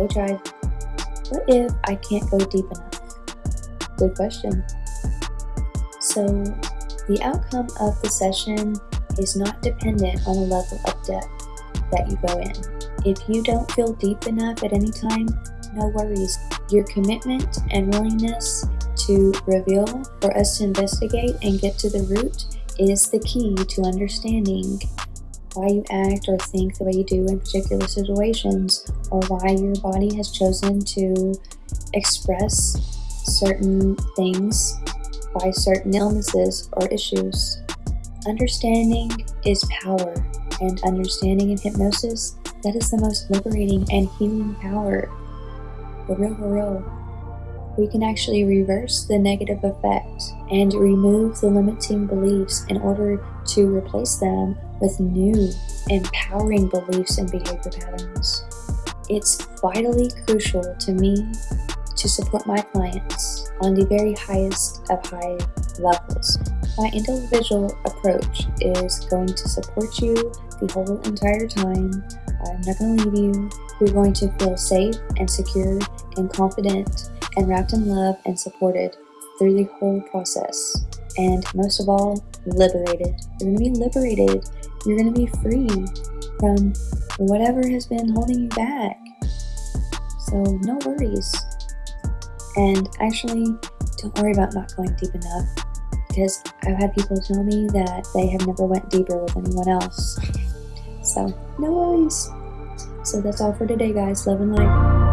they tried. What if I can't go deep enough? Good question. So, the outcome of the session is not dependent on the level of depth that you go in. If you don't feel deep enough at any time, no worries. Your commitment and willingness to reveal for us to investigate and get to the root is the key to understanding why you act or think the way you do in particular situations, or why your body has chosen to express certain things by certain illnesses or issues. Understanding is power, and understanding in hypnosis, that is the most liberating and healing power. Real, real. We can actually reverse the negative effect and remove the limiting beliefs in order to replace them with new, empowering beliefs and behavior patterns. It's vitally crucial to me to support my clients on the very highest of high levels. My individual approach is going to support you the whole entire time. I'm not going to leave you. You're going to feel safe and secure and confident and wrapped in love and supported through the whole process. And most of all, liberated. You're going to be liberated. You're going to be free from whatever has been holding you back. So, no worries. And actually, don't worry about not going deep enough because I've had people tell me that they have never went deeper with anyone else. So, no worries. So that's all for today, guys. Love and light.